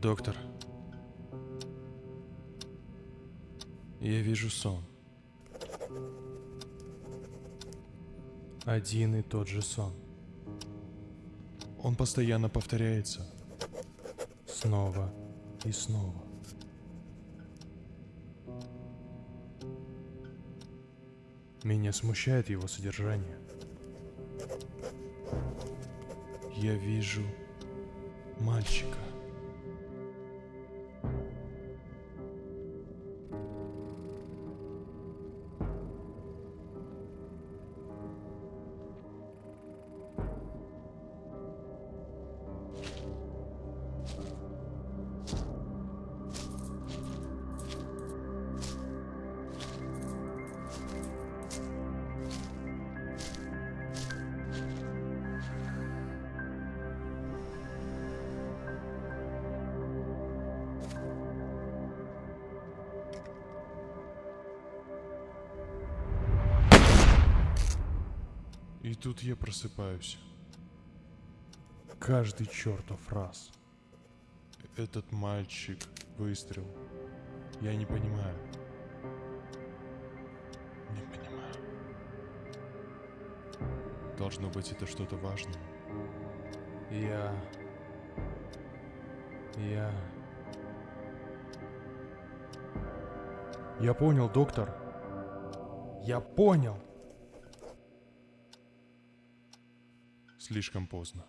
Доктор. Я вижу сон. Один и тот же сон. Он постоянно повторяется. Снова и снова. Меня смущает его содержание. Я вижу мальчика. И тут я просыпаюсь. Каждый чертов раз. Этот мальчик, выстрел. Я не понимаю. Не понимаю. Должно быть, это что-то важное. Я... Я... Я понял, доктор. Я понял. Слишком поздно.